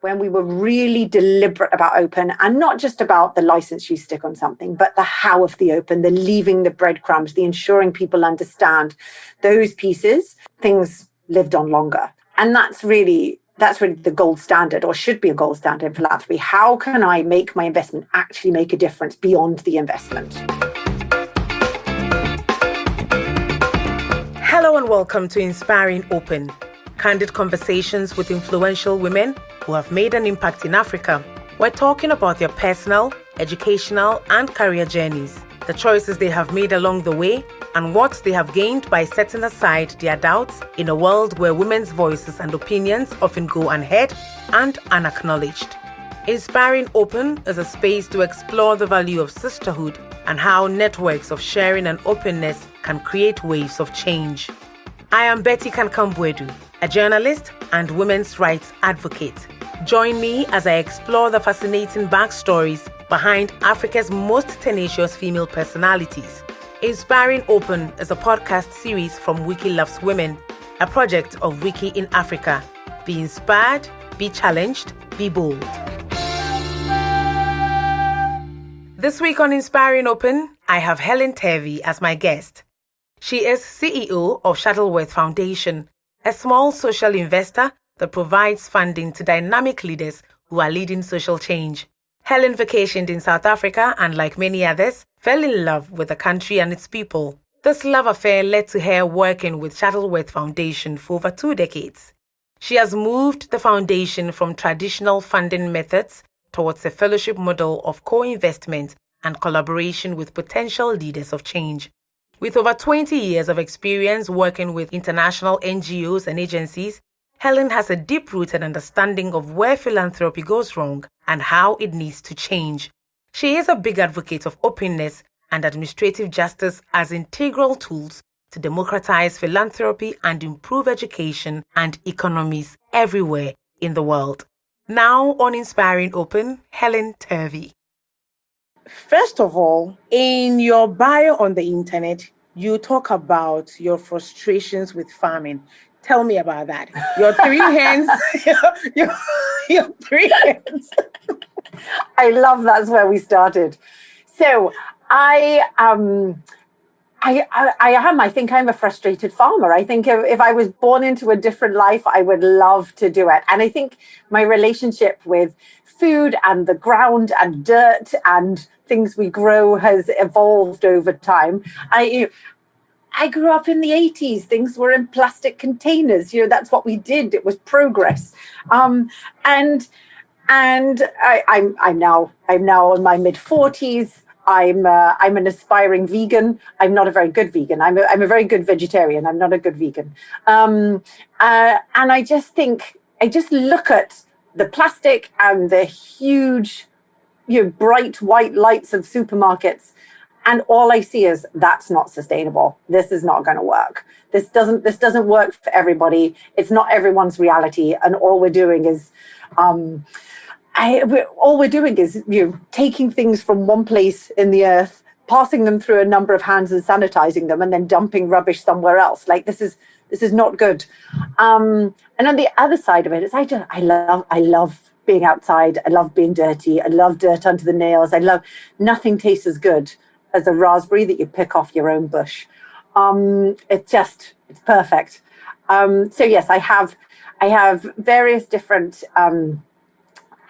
when we were really deliberate about open and not just about the license you stick on something, but the how of the open, the leaving the breadcrumbs, the ensuring people understand those pieces, things lived on longer. And that's really that's really the gold standard or should be a gold standard in philanthropy. How can I make my investment actually make a difference beyond the investment? Hello and welcome to Inspiring Open, candid conversations with influential women who have made an impact in Africa. We're talking about their personal, educational, and career journeys, the choices they have made along the way, and what they have gained by setting aside their doubts in a world where women's voices and opinions often go unheard and unacknowledged. Inspiring Open is a space to explore the value of sisterhood and how networks of sharing and openness can create waves of change. I am Betty Kankam-Boadu, a journalist and women's rights advocate. Join me as I explore the fascinating backstories behind Africa's most tenacious female personalities. Inspiring Open is a podcast series from Wiki Loves Women, a project of Wiki in Africa. Be inspired, be challenged, be bold. This week on Inspiring Open, I have Helen Turvey as my guest. She is CEO of Shuttleworth Foundation, a small social investor that provides funding to dynamic leaders who are leading social change. Helen vacationed in South Africa and, like many others, fell in love with the country and its people. This love affair led to her working with Shuttleworth Foundation for over two decades. She has moved the foundation from traditional funding methods towards a fellowship model of co investment and collaboration with potential leaders of change. With over 20 years of experience working with international NGOs and agencies, Helen has a deep rooted understanding of where philanthropy goes wrong and how it needs to change. She is a big advocate of openness and administrative justice as integral tools to democratize philanthropy and improve education and economies everywhere in the world. Now on Inspiring Open, Helen Turvey. First of all, in your bio on the internet, you talk about your frustrations with farming. Tell me about that. Your three hands, your, your, your three hands. I love that's where we started. So I um I, I, I, am. I think I'm a frustrated farmer. I think if, if, I was born into a different life, I would love to do it. And I think my relationship with food and the ground and dirt and things we grow has evolved over time. I, I grew up in the 80s. Things were in plastic containers. You know, that's what we did. It was progress. Um, and and I, I'm I'm now I'm now in my mid 40s. I'm uh, I'm an aspiring vegan. I'm not a very good vegan. I'm a, I'm a very good vegetarian. I'm not a good vegan. Um, uh, and I just think I just look at the plastic and the huge, you know, bright white lights of supermarkets, and all I see is that's not sustainable. This is not going to work. This doesn't this doesn't work for everybody. It's not everyone's reality, and all we're doing is. Um, I, we're, all we're doing is you know, taking things from one place in the earth, passing them through a number of hands and sanitizing them, and then dumping rubbish somewhere else. Like this is this is not good. Um, and on the other side of it is I just I love I love being outside. I love being dirty. I love dirt under the nails. I love nothing tastes as good as a raspberry that you pick off your own bush. Um, it's just it's perfect. Um, so yes, I have I have various different um,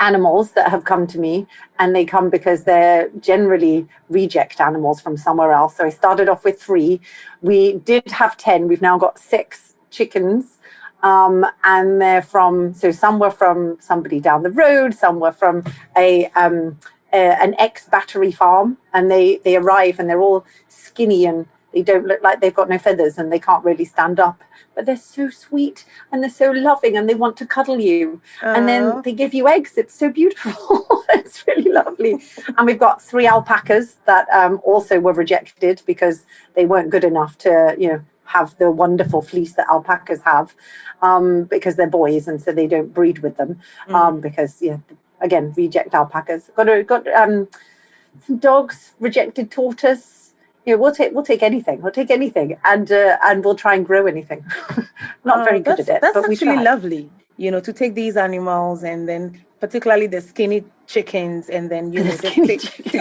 animals that have come to me and they come because they're generally reject animals from somewhere else. So I started off with three. We did have 10. We've now got six chickens. Um, and they're from, so some were from somebody down the road, some were from a, um, a an ex-battery farm and they, they arrive and they're all skinny and they don't look like they've got no feathers and they can't really stand up. But they're so sweet and they're so loving and they want to cuddle you. And then they give you eggs. It's so beautiful. It's really lovely. And we've got three alpacas that um, also were rejected because they weren't good enough to you know have the wonderful fleece that alpacas have um, because they're boys and so they don't breed with them mm. um, because yeah again reject alpacas. Got a, got um, some dogs rejected tortoise you know, we'll take we'll take anything. We'll take anything, and uh, and we'll try and grow anything. Not oh, very good at it, that's actually lovely. you know, to take these animals and then particularly the skinny chickens and then you know take,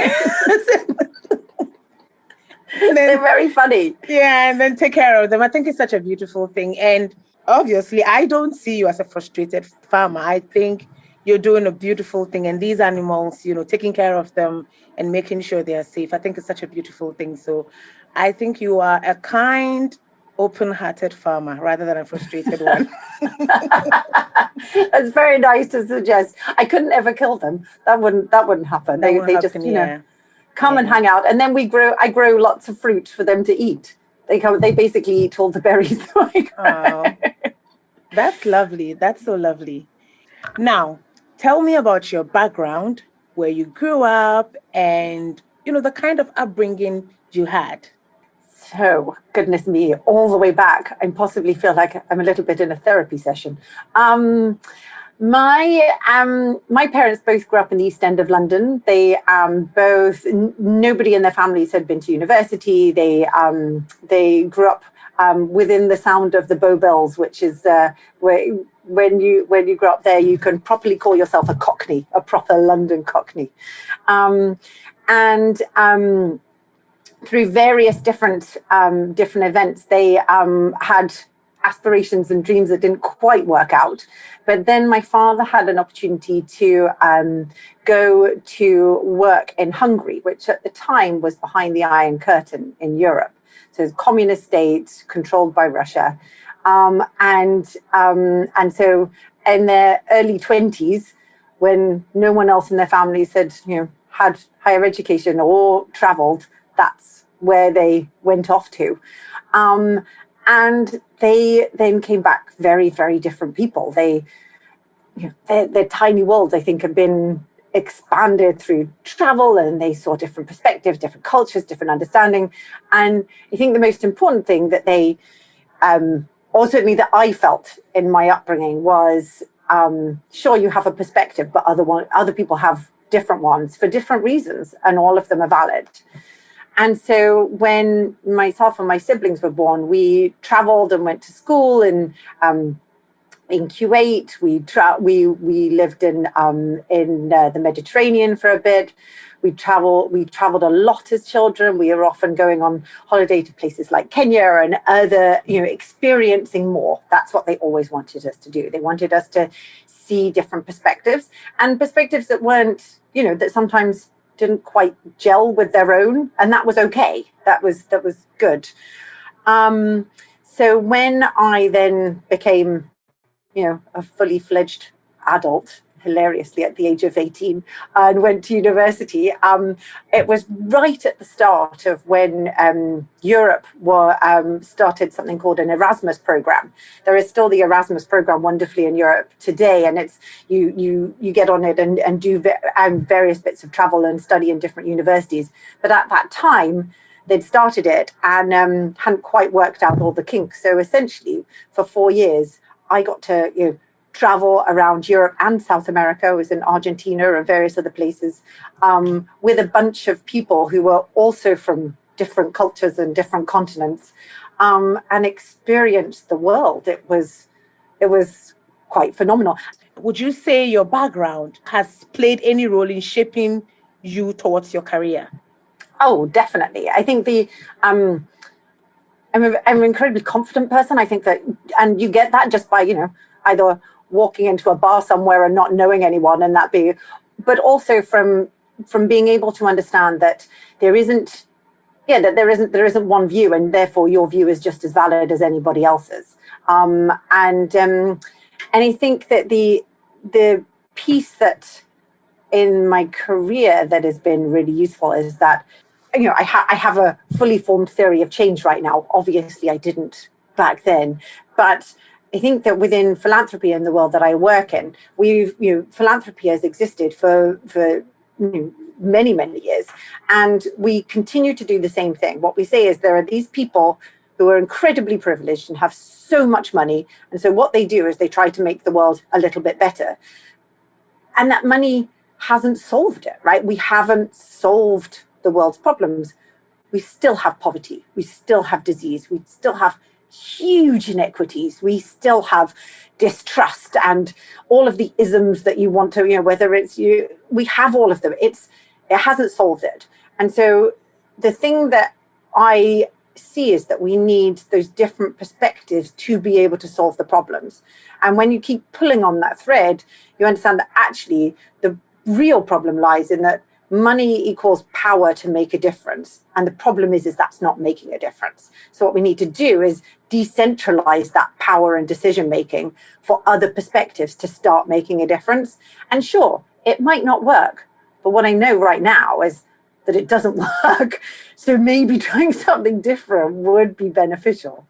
then, they're very funny. Yeah, and then take care of them. I think it's such a beautiful thing. And obviously, I don't see you as a frustrated farmer. I think you're doing a beautiful thing. And these animals, you know, taking care of them and making sure they are safe, I think it's such a beautiful thing. So I think you are a kind, open-hearted farmer rather than a frustrated one. That's very nice to suggest. I couldn't ever kill them. That wouldn't that wouldn't happen. That they they happen, just you yeah. know come yeah. and hang out, and then we grow. I grow lots of fruit for them to eat. They come. They basically eat all the berries. oh, that's lovely. That's so lovely. Now, tell me about your background, where you grew up, and you know the kind of upbringing you had. So, goodness me, all the way back, I possibly feel like I'm a little bit in a therapy session. Um, my um, my parents both grew up in the East End of London. They um, both nobody in their families had been to university. They um, they grew up um, within the sound of the Bow Bells, which is uh, where when you when you grow up there, you can properly call yourself a Cockney, a proper London Cockney, um, and um, through various different different events, they had aspirations and dreams that didn't quite work out. But then my father had an opportunity to um, go to work in Hungary, which at the time was behind the Iron Curtain in Europe. So it's communist state controlled by Russia. Um, and, um, and so in their early 20s, when no one else in their families had, you know, had higher education or traveled, that's where they went off to. Um, and they then came back very, very different people. They, you know, their, their tiny worlds, I think, have been expanded through travel and they saw different perspectives, different cultures, different understanding. And I think the most important thing that they, um, or certainly that I felt in my upbringing was, um, sure, you have a perspective, but other one, other people have different ones for different reasons, and all of them are valid. And so when myself and my siblings were born, we traveled and went to school and um, in Kuwait. We we we lived in um, in uh, the Mediterranean for a bit. We travel we traveled a lot as children. We were often going on holiday to places like Kenya and other, you know, experiencing more. That's what they always wanted us to do. They wanted us to see different perspectives and perspectives that weren't, you know, that sometimes didn't quite gel with their own, and that was okay. That was that was good. Um, so when I then became, you know, a fully fledged adult, hilariously at the age of 18 and went to university. Um, it was right at the start of when um, Europe were, um, started something called an Erasmus program. There is still the Erasmus program wonderfully in Europe today, and it's you you you get on it and, and do um, various bits of travel and study in different universities. But at that time, they'd started it and um, hadn't quite worked out all the kinks. So essentially, for four years, I got to you know travel around Europe and South America. I was in Argentina and various other places um, with a bunch of people who were also from different cultures and different continents um, and experienced the world. It was, it was quite phenomenal. Would you say your background has played any role in shaping you towards your career? Oh, definitely. I think the, um, I'm, a, I'm an incredibly confident person. I think that, and you get that just by, you know, either walking into a bar somewhere and not knowing anyone and that be, but also from from being able to understand that there isn't yeah that there isn't there isn't one view and therefore your view is just as valid as anybody else's um, and um, and I think that the the piece that in my career that has been really useful is that you know I, ha I have a fully formed theory of change right now obviously I didn't back then but I think that within philanthropy and the world that I work in, we've, you know, philanthropy has existed for, for you know, many, many years. And we continue to do the same thing. What we say is there are these people who are incredibly privileged and have so much money. And so what they do is they try to make the world a little bit better. And that money hasn't solved it, right? We haven't solved the world's problems. We still have poverty. We still have disease. We still have huge inequities. We still have distrust and all of the isms that you want to, you know, whether it's you, we have all of them. It's, it hasn't solved it. And so the thing that I see is that we need those different perspectives to be able to solve the problems. And when you keep pulling on that thread, you understand that actually the real problem lies in that money equals power to make a difference. And the problem is, is that's not making a difference. So what we need to do is decentralize that power and decision making for other perspectives to start making a difference. And sure, it might not work. But what I know right now is that it doesn't work. So maybe trying something different would be beneficial.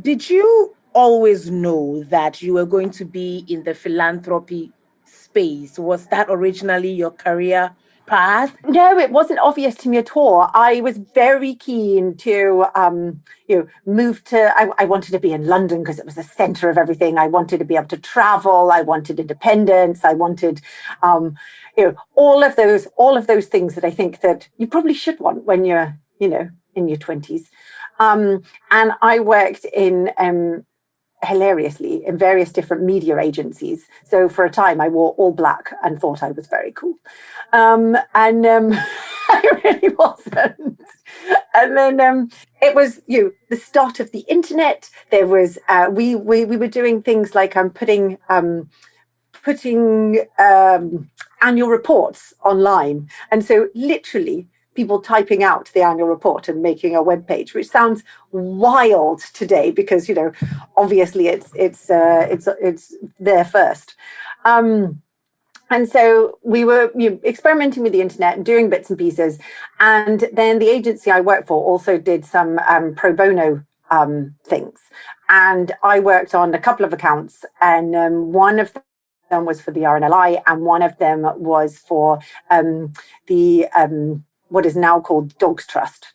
Did you always know that you were going to be in the philanthropy space? Was that originally your career path? No, it wasn't obvious to me at all. I was very keen to, um, you know, move to. I, I wanted to be in London because it was the centre of everything. I wanted to be able to travel. I wanted independence. I wanted, um, you know, all of those, all of those things that I think that you probably should want when you're, you know, in your twenties. Um, and I worked in um, hilariously in various different media agencies. So for a time I wore all black and thought I was very cool. Um, and um, I really wasn't. And then um, it was you know, the start of the internet. There was uh, we, we we were doing things like I'm um, putting um, putting um, annual reports online. And so literally people typing out the annual report and making a web page, which sounds wild today because you know obviously it's it's uh, it's it's there first. Um, and so we were you know, experimenting with the internet and doing bits and pieces. And then the agency I worked for also did some um, pro bono um, things. And I worked on a couple of accounts, and um, one of them was for the RNLI, and one of them was for um, the um, what is now called Dogs Trust.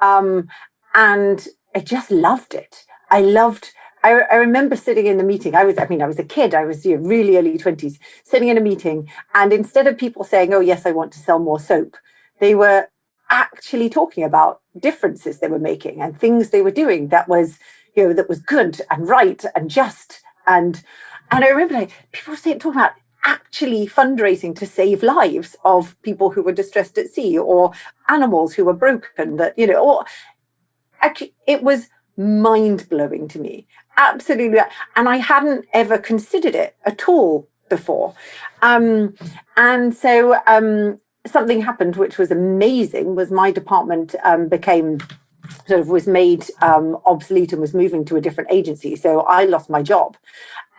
Um, and I just loved it. I loved, I, I, remember sitting in the meeting. I was, I mean, I was a kid, I was you know, really early 20s, sitting in a meeting. And instead of people saying, oh, yes, I want to sell more soap, they were actually talking about differences they were making and things they were doing that was, you know, that was good and right and just. And, and I remember like, people saying, talking about actually fundraising to save lives of people who were distressed at sea or animals who were broken that you know or actually it was mind blowing to me. Absolutely. And i hadn't ever considered it at all before. Um, and so um, something happened which was amazing was my department um, became sort of was made um, obsolete and was moving to a different agency. So I lost my job.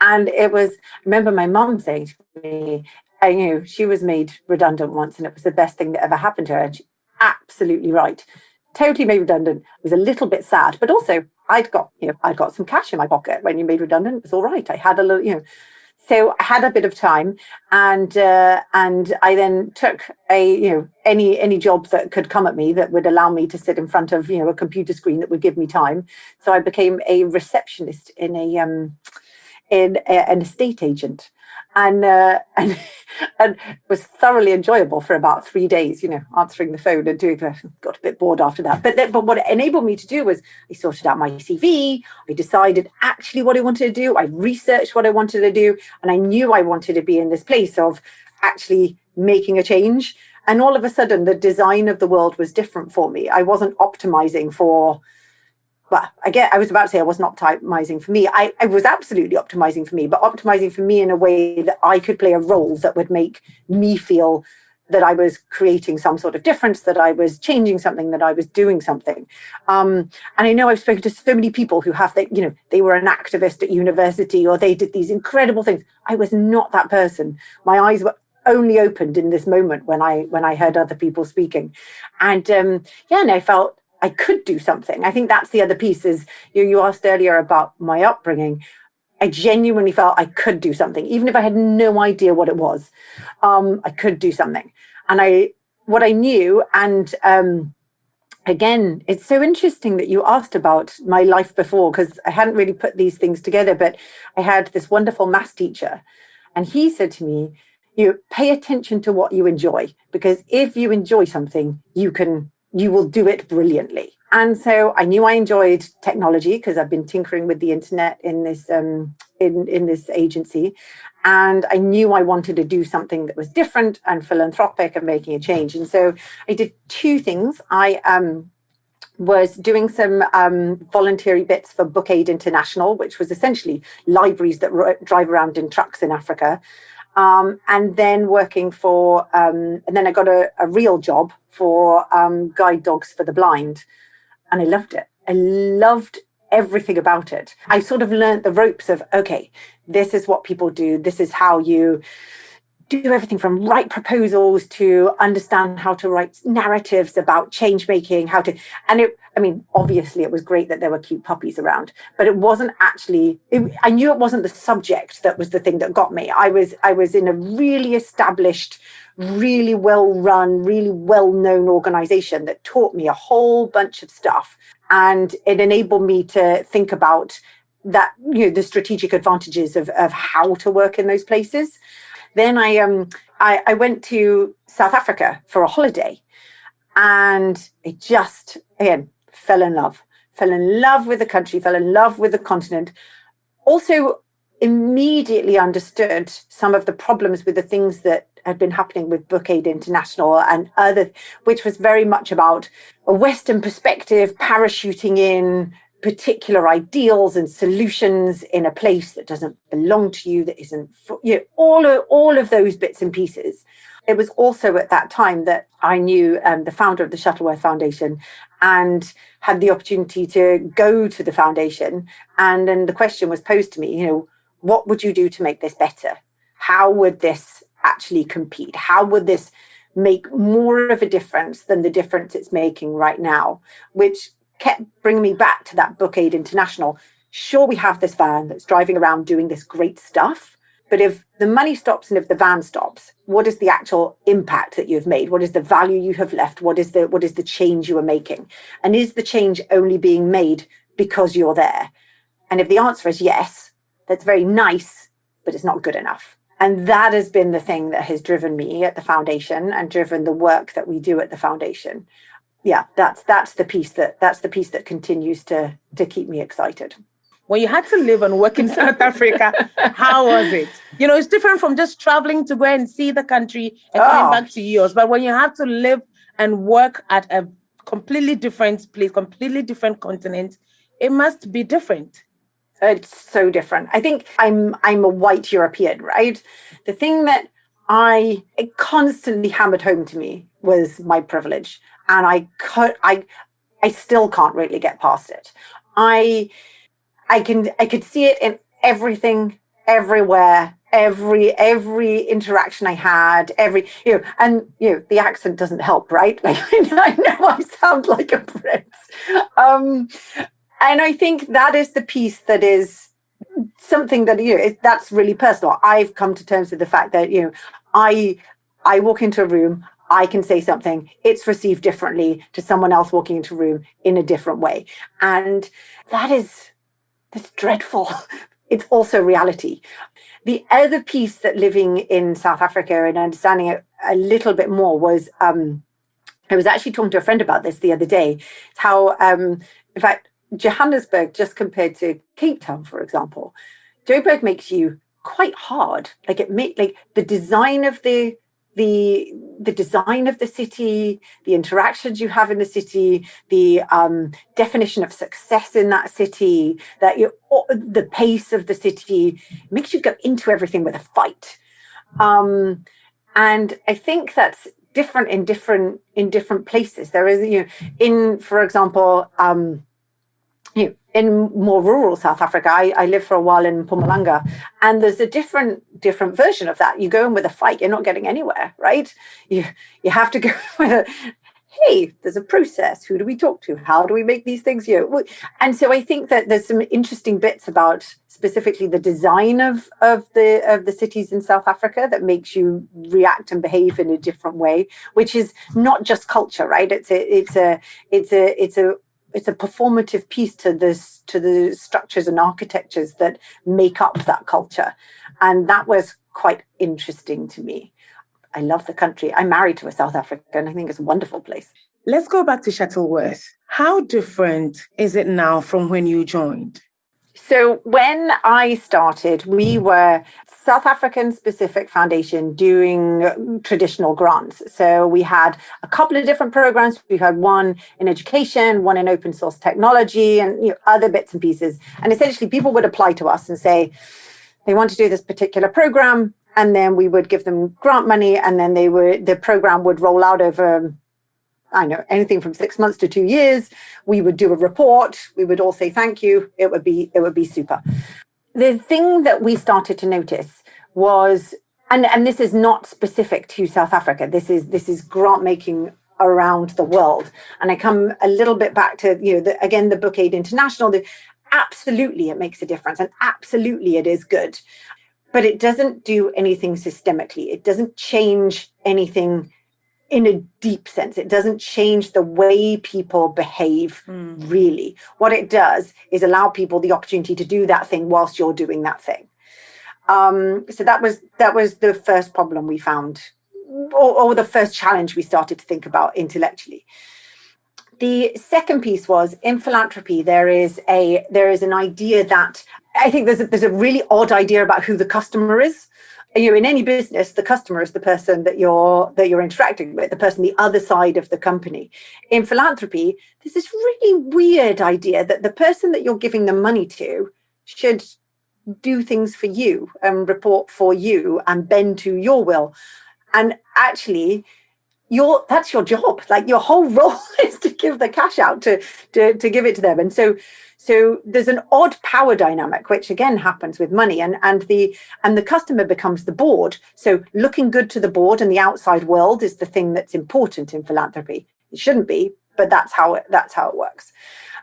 And it was, I remember my mum saying to me, I knew she was made redundant once and it was the best thing that ever happened to her. And she, absolutely right. Totally made redundant. It was a little bit sad, but also I'd got, you know, I'd got some cash in my pocket when you made redundant. It was all right. I had a little, you know, so I had a bit of time, and uh, and I then took a you know any any job that could come at me that would allow me to sit in front of you know a computer screen that would give me time. So I became a receptionist in a um, in a, an estate agent and uh, and and was thoroughly enjoyable for about three days. You know, answering the phone and doing. Got a bit bored after that, but then, but what it enabled me to do was I sorted out my CV. I decided actually what I wanted to do. I researched what I wanted to do, and I knew I wanted to be in this place of actually making a change. And all of a sudden, the design of the world was different for me. I wasn't optimizing for well, again, I was about to say I wasn't optimizing for me. I, I was absolutely optimizing for me, but optimizing for me in a way that I could play a role that would make me feel that I was creating some sort of difference, that I was changing something, that I was doing something. Um, and I know I've spoken to so many people who have that, you know, they were an activist at university or they did these incredible things. I was not that person. My eyes were only opened in this moment when I when I heard other people speaking. And um, yeah, and I felt I could do something. I think that's the other piece is you, you asked earlier about my upbringing. I genuinely felt I could do something, even if I had no idea what it was. Um, I could do something. And I, what I knew, and um, again, it's so interesting that you asked about my life before, because I hadn't really put these things together, but I had this wonderful maths teacher, and he said to me, you pay attention to what you enjoy, because if you enjoy something, you can you will do it brilliantly. And so I knew I enjoyed technology because I've been tinkering with the internet in this um, in in this agency, and I knew I wanted to do something that was different and philanthropic and making a change. And so I did two things. I um, was doing some um, voluntary bits for Book Aid International, which was essentially libraries that drive around in trucks in Africa. Um, and then working for, um, and then I got a, a real job for um, Guide Dogs for the Blind. And I loved it. I loved everything about it. I sort of learned the ropes of, okay, this is what people do. This is how you do everything from write proposals to understand how to write narratives about change making, how to, and it, I mean, obviously it was great that there were cute puppies around, but it wasn't actually, it, I knew it wasn't the subject that was the thing that got me. I was, I was in a really established, really well run, really well known organization that taught me a whole bunch of stuff. And it enabled me to think about that, you know, the strategic advantages of, of how to work in those places. Then I um I, I went to South Africa for a holiday and it just again fell in love. Fell in love with the country, fell in love with the continent. Also immediately understood some of the problems with the things that had been happening with Book Aid International and other, which was very much about a Western perspective, parachuting in, particular ideals and solutions in a place that doesn't belong to you, that isn't, you know, all of, all of those bits and pieces. It was also at that time that I knew um, the founder of the Shuttleworth Foundation and had the opportunity to go to the foundation. And then the question was posed to me, you know, what would you do to make this better? How would this actually compete? How would this make more of a difference than the difference it's making right now? Which kept bringing me back to that Book Aid International. Sure, we have this van that's driving around doing this great stuff, but if the money stops and if the van stops, what is the actual impact that you've made? What is the value you have left? What is the what is the change you are making? And is the change only being made because you're there? And if the answer is yes, that's very nice, but it's not good enough. And that has been the thing that has driven me at the foundation and driven the work that we do at the foundation yeah, that's that's the piece that that's the piece that continues to to keep me excited. When you had to live and work in South Africa, how was it? You know, it's different from just traveling to go and see the country and oh. coming ah. back to yours. But when you have to live and work at a completely different place, completely different continent, it must be different. It's so different. I think I'm I'm a white European, right? The thing that I it constantly hammered home to me was my privilege and I could I I still can't really get past it. I I can I could see it in everything, everywhere, every every interaction I had, every you know, and you know, the accent doesn't help, right? Like I know I sound like a Brit. Um, and I think that is the piece that is something that you know that's really personal. I've come to terms with the fact that you know I I walk into a room, I can say something, it's received differently to someone else walking into a room in a different way. And that is, that's dreadful. It's also reality. The other piece that living in South Africa and understanding it a little bit more was, um, I was actually talking to a friend about this the other day, how, um, in fact, Johannesburg, just compared to Cape Town, for example, Joburg makes you quite hard. Like it make like the design of the the the design of the city, the interactions you have in the city, the um, definition of success in that city, that you the pace of the city makes you go into everything with a fight. Um, and I think that's different in different in different places. There is, you know, in for example, um, in more rural South Africa, I, I lived for a while in Mpumalanga, and there's a different different version of that. You go in with a fight, you're not getting anywhere, right? You you have to go with a hey, there's a process. Who do we talk to? How do we make these things? You know, and so I think that there's some interesting bits about specifically the design of of the of the cities in South Africa that makes you react and behave in a different way, which is not just culture, right? It's a it's a it's a it's a it's a performative piece to this to the structures and architectures that make up that culture and that was quite interesting to me I love the country. I'm married to a South African. I think it's a wonderful place. Let's go back to Shuttleworth. How different is it now from when you joined? So when I started, we were South African specific foundation doing traditional grants. So we had a couple of different programs. We had one in education, one in open source technology, and you know, other bits and pieces. And essentially, people would apply to us and say they want to do this particular program, and then we would give them grant money, and then they would the program would roll out over I know anything from six months to two years. We would do a report. We would all say thank you. It would be it would be super. The thing that we started to notice was, and and this is not specific to South Africa. This is this is grant making around the world. And I come a little bit back to you know the, again the Book Aid International. The, absolutely, it makes a difference, and absolutely, it is good. But it doesn't do anything systemically. It doesn't change anything in a deep sense. It doesn't change the way people behave, mm. really. What it does is allow people the opportunity to do that thing whilst you're doing that thing. Um, so that was that was the first problem we found, or, or the first challenge we started to think about intellectually. The second piece was in philanthropy. There is a there is an idea that I think there's a, there's a really odd idea about who the customer is you know in any business the customer is the person that you're that you're interacting with the person the other side of the company. In philanthropy there's this really weird idea that the person that you're giving the money to should do things for you and report for you and bend to your will. And actually your that's your job. Like your whole role is to give the cash out to to to give it to them. And so so there's an odd power dynamic which again happens with money and and the and the customer becomes the board. So looking good to the board and the outside world is the thing that's important in philanthropy. It shouldn't be but that's how it that's how it works.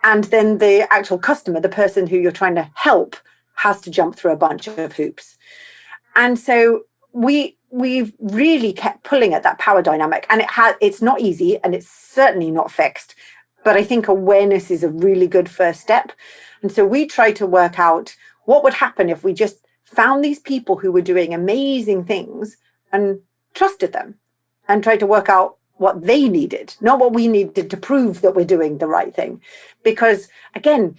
And then the actual customer the person who you're trying to help has to jump through a bunch of hoops. And so we we've really kept pulling at that power dynamic and it has it's not easy and it's certainly not fixed but i think awareness is a really good first step. And so we try to work out what would happen if we just found these people who were doing amazing things and trusted them and tried to work out what they needed not what we needed to prove that we're doing the right thing. Because again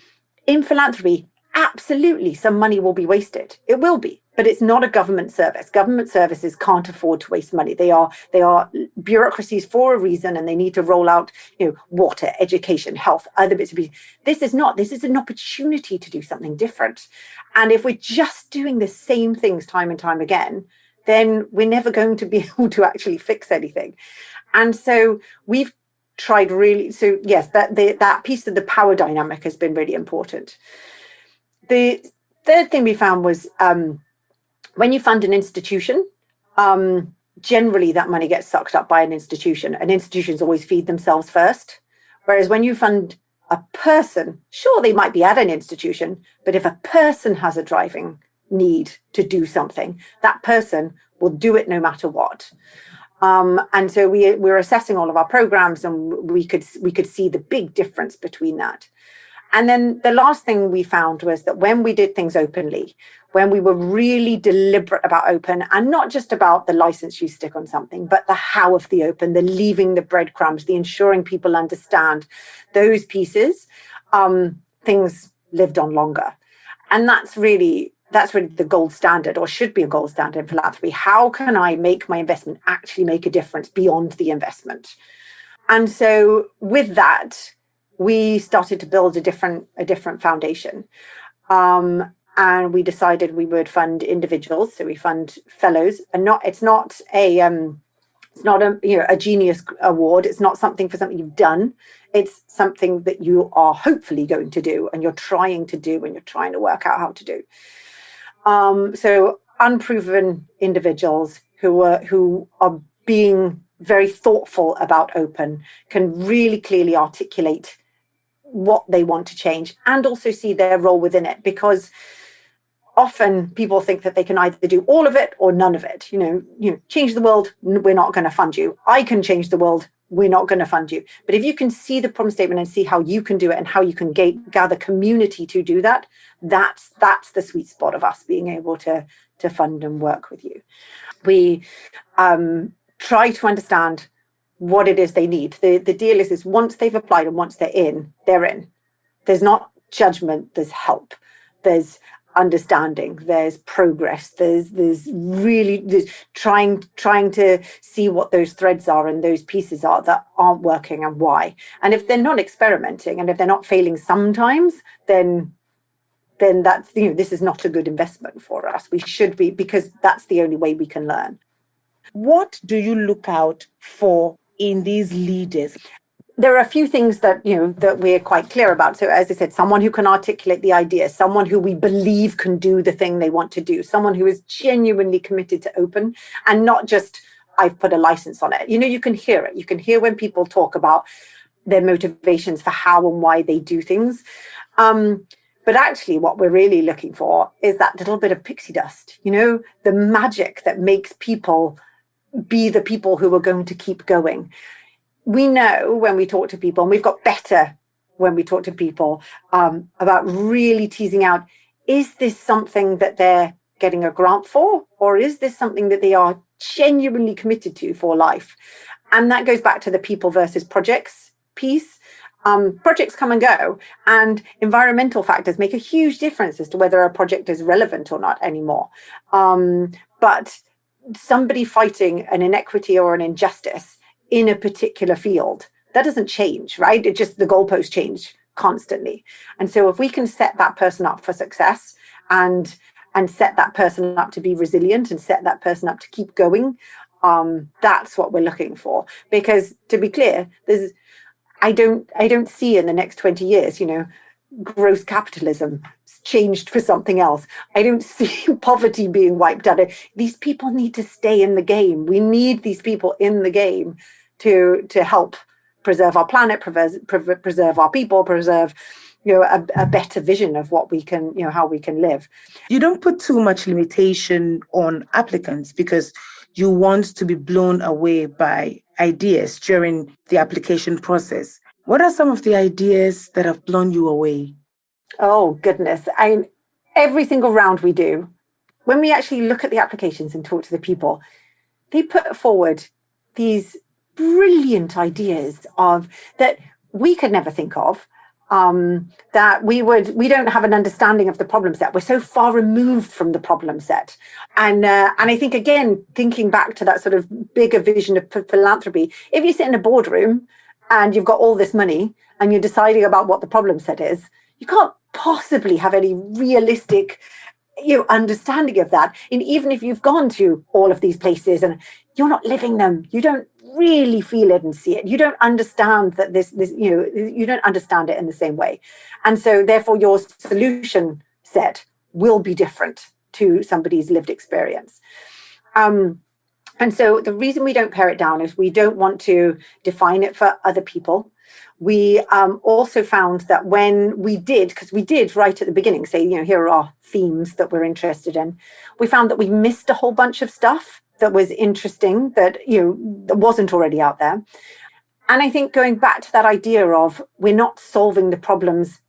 in philanthropy absolutely some money will be wasted. It will be but it's not a government service. Government services can't afford to waste money. They are they are bureaucracies for a reason, and they need to roll out you know water, education, health, other bits of pieces. This is not. This is an opportunity to do something different. And if we're just doing the same things time and time again, then we're never going to be able to actually fix anything. And so we've tried really. So yes, that the, that piece of the power dynamic has been really important. The third thing we found was. Um, when you fund an institution, um, generally that money gets sucked up by an institution and institutions always feed themselves first. Whereas when you fund a person, sure, they might be at an institution, but if a person has a driving need to do something, that person will do it no matter what. Um, and so we, we're assessing all of our programs and we could, we could see the big difference between that. And then the last thing we found was that when we did things openly, when we were really deliberate about open and not just about the license you stick on something, but the how of the open, the leaving the breadcrumbs, the ensuring people understand those pieces, um, things lived on longer. And that's really that's really the gold standard or should be a gold standard in philanthropy. How can I make my investment actually make a difference beyond the investment? And so with that, we started to build a different a different foundation. Um, and we decided we would fund individuals. So we fund fellows, and not it's not a um, it's not a you know a genius award. It's not something for something you've done. It's something that you are hopefully going to do, and you're trying to do, and you're trying to work out how to do. Um, so unproven individuals who are who are being very thoughtful about open can really clearly articulate what they want to change and also see their role within it because often people think that they can either do all of it or none of it you know you know change the world we're not going to fund you i can change the world we're not going to fund you. But if you can see the problem statement and see how you can do it and how you can gather community to do that, that's that's the sweet spot of us being able to to fund and work with you. We um, try to understand what it is they need. The the deal is is once they've applied and once they're in, they're in. There's not judgment, there's help. There's understanding there's progress there's there's really there's trying trying to see what those threads are and those pieces are that aren't working and why and if they're not experimenting and if they're not failing sometimes then then that's you know this is not a good investment for us we should be because that's the only way we can learn what do you look out for in these leaders? There are a few things that you know that we're quite clear about. So as i said someone who can articulate the idea someone who we believe can do the thing they want to do someone who is genuinely committed to open and not just i've put a license on it. You know you can hear it. You can hear when people talk about their motivations for how and why they do things. Um, but actually what we're really looking for is that little bit of pixie dust you know the magic that makes people be the people who are going to keep going we know when we talk to people, and we've got better when we talk to people um, about really teasing out, is this something that they're getting a grant for? Or is this something that they are genuinely committed to for life? And that goes back to the people versus projects piece. Um, projects come and go, and environmental factors make a huge difference as to whether a project is relevant or not anymore. Um, but somebody fighting an inequity or an injustice in a particular field. That doesn't change, right? It just the goalposts change constantly. And so if we can set that person up for success and and set that person up to be resilient and set that person up to keep going, um, that's what we're looking for. Because to be clear, there's I don't I don't see in the next 20 years, you know, gross capitalism changed for something else. I don't see poverty being wiped out. These people need to stay in the game. We need these people in the game to to help preserve our planet, preserve, preserve our people, preserve you know a, a, better vision of what we can you know how we can live you don't put too much limitation on applicants because you want to be blown away by ideas during the application process what are some of the ideas that have blown you away oh goodness i mean, every single round we do when we actually look at the applications and talk to the people they put forward these brilliant ideas of that we could never think of um, that we would we don't have an understanding of the problem set. We're so far removed from the problem set, and uh, and I think again thinking back to that sort of bigger vision of philanthropy. If you sit in a boardroom and you've got all this money and you're deciding about what the problem set is, you can't possibly have any realistic you know, understanding of that. And even if you've gone to all of these places and you're not living them, you don't really feel it and see it. You don't understand that this, this, you know, you don't understand it in the same way. And so therefore your solution set will be different to somebody's lived experience. Um, and so the reason we don't pare it down is we don't want to define it for other people. We um, also found that when we did, because we did right at the beginning say, you know, here are our themes that we're interested in, we found that we missed a whole bunch of stuff that was interesting that you know that wasn't already out there. And i think going back to that idea of we're not solving the problems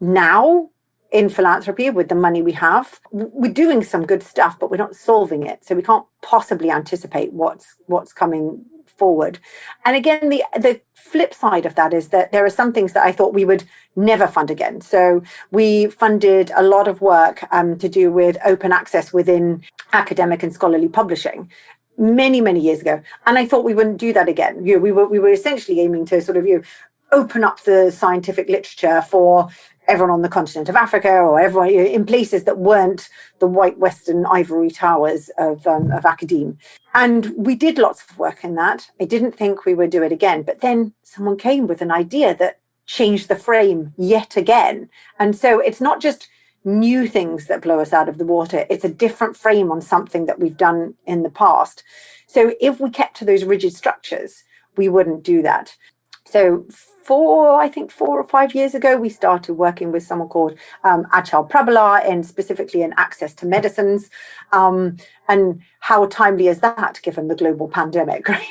now in philanthropy with the money we have we're doing some good stuff but we're not solving it. So we can't possibly anticipate what's what's coming forward. And again, the the flip side of that is that there are some things that I thought we would never fund again. So we funded a lot of work um, to do with open access within academic and scholarly publishing many many years ago and i thought we wouldn't do that again you know, we were we were essentially aiming to sort of you know, open up the scientific literature for everyone on the continent of Africa or everyone in places that weren't the white Western ivory towers of, um, of academe. And we did lots of work in that. I didn't think we would do it again, but then someone came with an idea that changed the frame yet again. And so it's not just new things that blow us out of the water. It's a different frame on something that we've done in the past. So if we kept to those rigid structures, we wouldn't do that So four, I think four or five years ago, we started working with someone called um, Achal Prabhala and specifically in access to medicines. Um, and how timely is that given the global pandemic, right?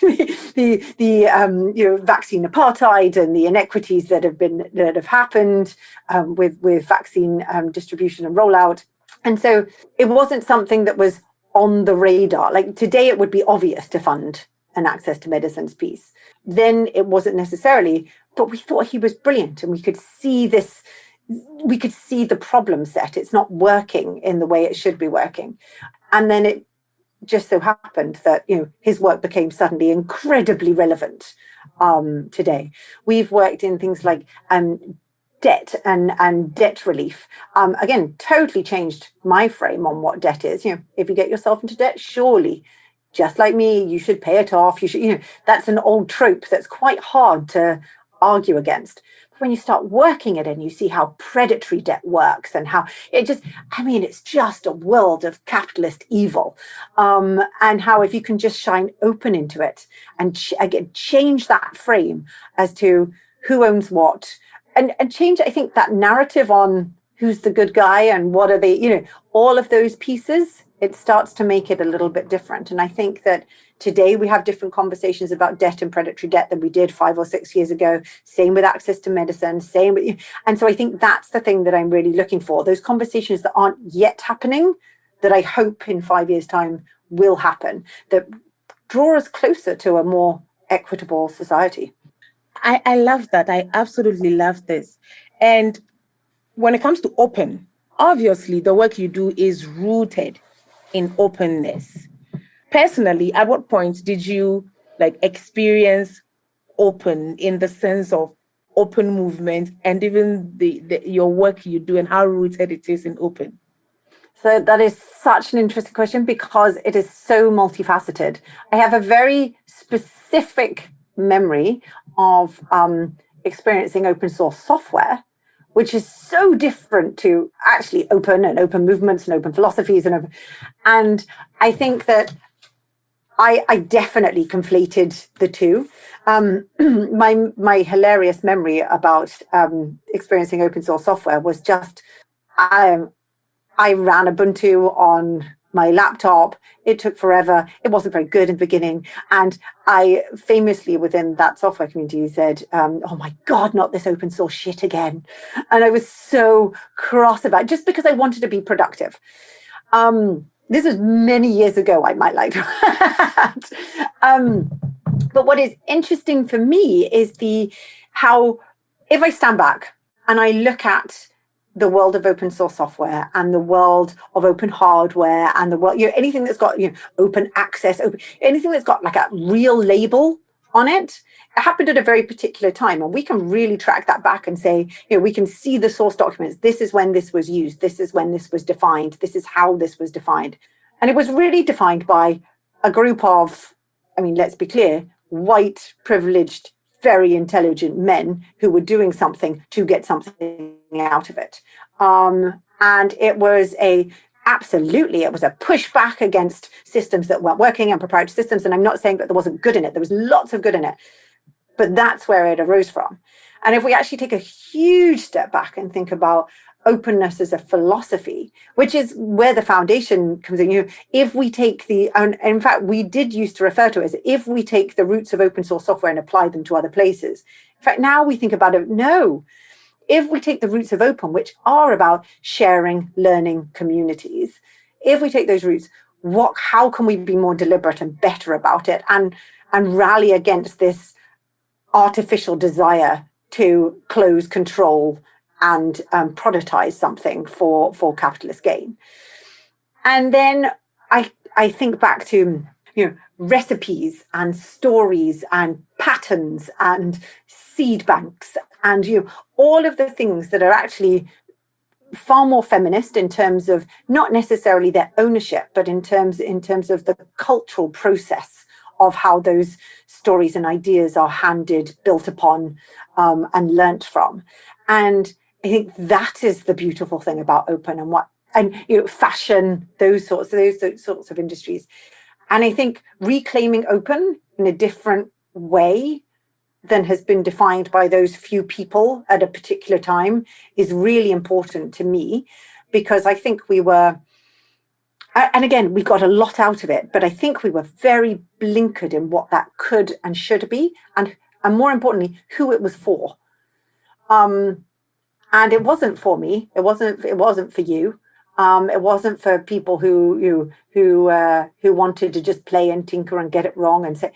the the um, you know vaccine apartheid and the inequities that have been that have happened um, with with vaccine um, distribution and rollout. And so it wasn't something that was on the radar. Like today, it would be obvious to fund an access to medicines piece. Then it wasn't necessarily, but we thought he was brilliant and we could see this, we could see the problem set. It's not working in the way it should be working. And then it just so happened that, you know, his work became suddenly incredibly relevant um, today. We've worked in things like um, debt and, and debt relief. Um, again, totally changed my frame on what debt is. You know, if you get yourself into debt, surely just like me, you should pay it off. You should, you know, that's an old trope that's quite hard to argue against. But when you start working it and you see how predatory debt works and how it just, I mean, it's just a world of capitalist evil. Um, and how if you can just shine open into it and ch again, change that frame as to who owns what and, and change, I think, that narrative on who's the good guy and what are they, you know, all of those pieces it starts to make it a little bit different. And I think that today we have different conversations about debt and predatory debt than we did five or six years ago. Same with access to medicine, same with, and so I think that's the thing that I'm really looking for. Those conversations that aren't yet happening, that I hope in five years time will happen, that draw us closer to a more equitable society. I, I love that. I absolutely love this. And when it comes to open, obviously the work you do is rooted in openness. Personally, at what point did you like experience open in the sense of open movement and even the, the your work you do and how rooted it is in open? So that is such an interesting question because it is so multifaceted. I have a very specific memory of um, experiencing open source software which is so different to actually open and open movements and open philosophies and open, and I think that I, I definitely conflated the two. Um, my my hilarious memory about um, experiencing open source software was just I um, I ran Ubuntu on my laptop. It took forever. It wasn't very good in the beginning. And I famously within that software community said, um, oh my God, not this open source shit again. And I was so cross about it just because I wanted to be productive. Um, this was many years ago, I might like add. um, but what is interesting for me is the how, if I stand back and I look at the world of open source software and the world of open hardware and the world, you know, anything that's got, you know, open access, open, anything that's got like a real label on it, it happened at a very particular time. And we can really track that back and say, you know, we can see the source documents. This is when this was used. This is when this was defined. This is how this was defined. And it was really defined by a group of, I mean, let's be clear, white, privileged, very intelligent men who were doing something to get something out of it. Um, and it was a absolutely it was a pushback against systems that weren't working and proprietary systems. And i'm not saying that there wasn't good in it. There was lots of good in it. But that's where it arose from. And if we actually take a huge step back and think about openness as a philosophy, which is where the foundation comes in. You know, if we take the, and in fact, we did used to refer to it as if we take the roots of open source software and apply them to other places. In fact, now we think about it, no. If we take the roots of open, which are about sharing, learning communities, if we take those roots, what, how can we be more deliberate and better about it and, and rally against this artificial desire to close control and um, productize something for, for capitalist gain. And then I, I think back to you know, recipes and stories and patterns and seed banks and you know, all of the things that are actually far more feminist in terms of not necessarily their ownership, but in terms in terms of the cultural process of how those stories and ideas are handed, built upon, um, and learnt from. And I think that is the beautiful thing about open and what and you know fashion those sorts of those, those sorts of industries and I think reclaiming open in a different way than has been defined by those few people at a particular time is really important to me because I think we were, and again, we got a lot out of it, but I think we were very blinkered in what that could and should be, and and more importantly, who it was for. Um, and it wasn't for me. It wasn't. It wasn't for you. Um, it wasn't for people who who who uh, who wanted to just play and tinker and get it wrong and say,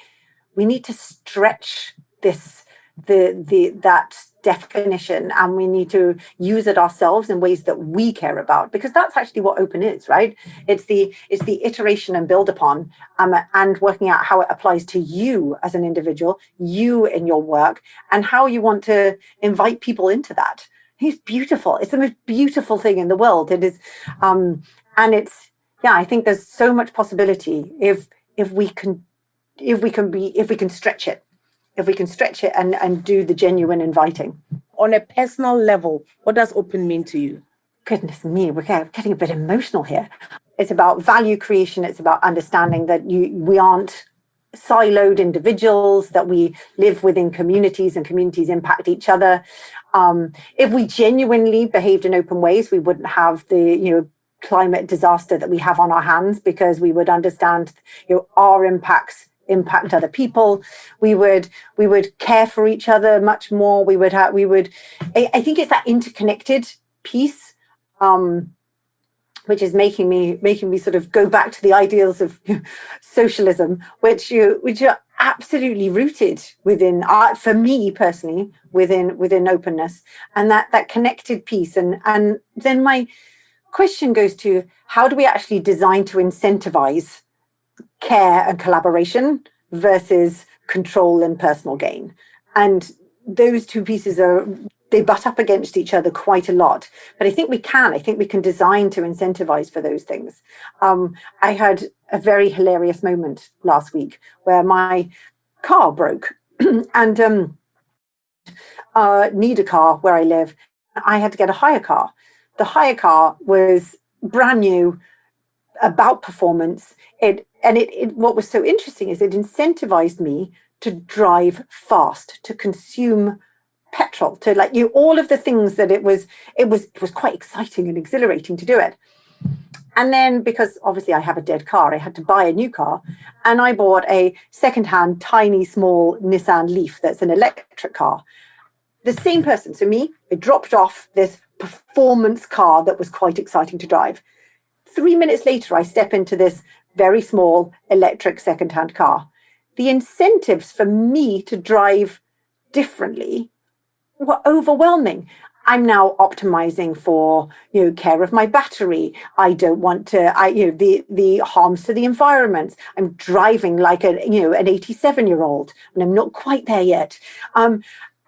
we need to stretch this the the that definition and we need to use it ourselves in ways that we care about because that's actually what open is right it's the it's the iteration and build upon um, and working out how it applies to you as an individual you in your work and how you want to invite people into that it's beautiful it's the most beautiful thing in the world it is um and it's yeah i think there's so much possibility if if we can if we can be if we can stretch it if we can stretch it and, and do the genuine inviting. On a personal level, what does open mean to you? Goodness me, we're getting a bit emotional here. It's about value creation. It's about understanding that you we aren't siloed individuals, that we live within communities and communities impact each other. Um, if we genuinely behaved in open ways, we wouldn't have the, you know, climate disaster that we have on our hands because we would understand you know, our impacts impact other people we would we would care for each other much more we would have we would I, I, think it's that interconnected piece um which is making me making me sort of go back to the ideals of socialism which you which are absolutely rooted within art for me personally within within openness and that that connected piece and and then my question goes to how do we actually design to incentivize care and collaboration versus control and personal gain. And those two pieces are, they butt up against each other quite a lot. But I think we can, I think we can design to incentivize for those things. Um, I had a very hilarious moment last week where my car broke and um, uh, need a car where I live. I had to get a hire car. The hire car was brand new, about performance. It and it, it, what was so interesting is it incentivized me to drive fast, to consume petrol, to like you all of the things that it was it was it was quite exciting and exhilarating to do it. And then because obviously I have a dead car, I had to buy a new car and I bought a secondhand tiny small Nissan Leaf that's an electric car. The same person, so me, I dropped off this performance car that was quite exciting to drive. Three minutes later, I step into this very small electric secondhand car. The incentives for me to drive differently overwhelming. I'm now optimizing for you know care of my battery. I don't want to I you know the the harms to the environment. I'm driving like a you know an 87 year old and I'm not quite there yet. Um,